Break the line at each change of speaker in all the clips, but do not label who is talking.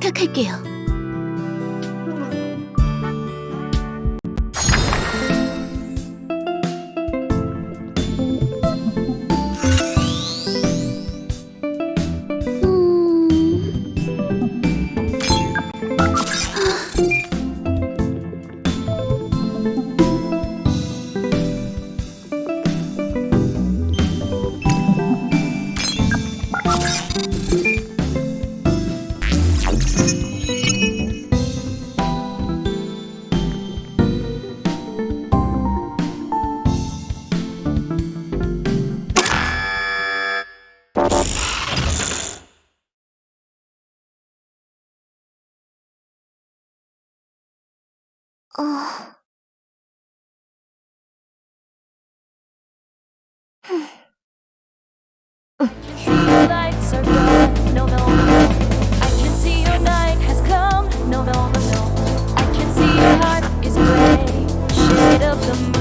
부탁할게요. 어...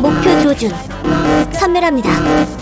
목표 조준 선멸합니다.